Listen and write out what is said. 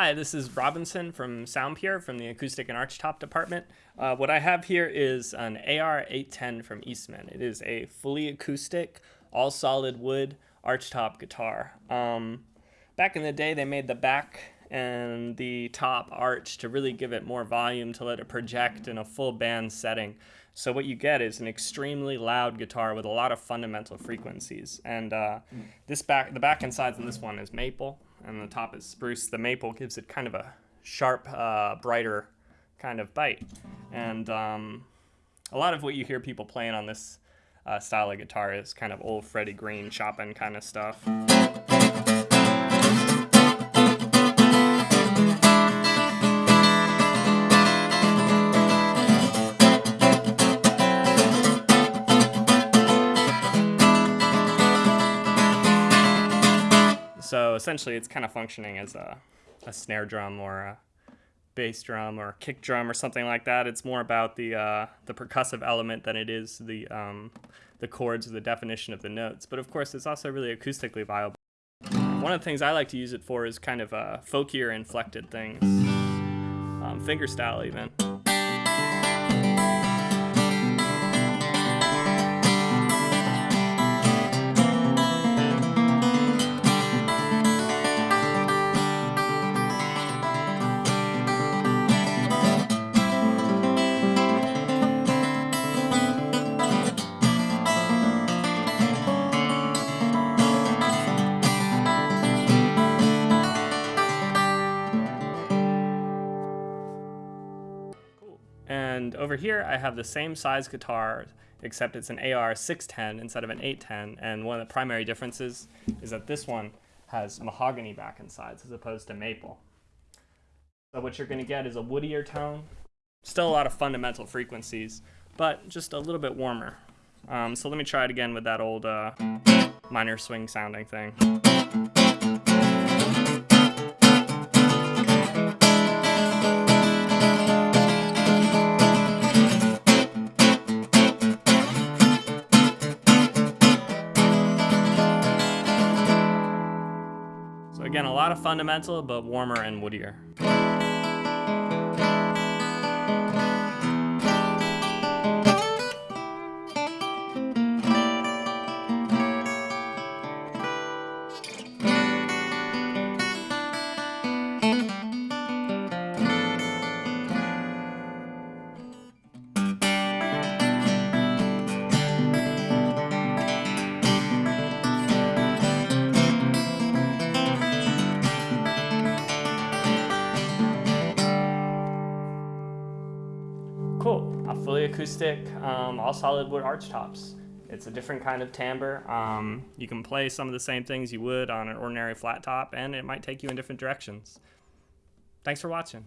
Hi, this is Robinson from Sound Pure from the Acoustic and Archtop department. Uh, what I have here is an AR810 from Eastman. It is a fully acoustic, all solid wood archtop guitar. Um, back in the day, they made the back and the top arch to really give it more volume to let it project in a full band setting. So what you get is an extremely loud guitar with a lot of fundamental frequencies. And uh, this back, the back and sides on this one is maple, and the top is spruce. The maple gives it kind of a sharp, uh, brighter kind of bite. And um, a lot of what you hear people playing on this uh, style of guitar is kind of old Freddie Green, Chopin kind of stuff. So essentially, it's kind of functioning as a, a snare drum or a bass drum or kick drum or something like that. It's more about the uh, the percussive element than it is the um, the chords or the definition of the notes. But of course, it's also really acoustically viable. One of the things I like to use it for is kind of uh, folkier inflected things, um, fingerstyle even. And over here, I have the same size guitar, except it's an AR 610 instead of an 810. And one of the primary differences is that this one has mahogany back and sides as opposed to maple. So what you're going to get is a woodier tone, still a lot of fundamental frequencies, but just a little bit warmer. Um, so let me try it again with that old uh, minor swing sounding thing. Again, a lot of fundamental, but warmer and woodier. Cool, a fully acoustic, um, all solid wood arch tops. It's a different kind of timbre. Um, you can play some of the same things you would on an ordinary flat top, and it might take you in different directions. Thanks for watching.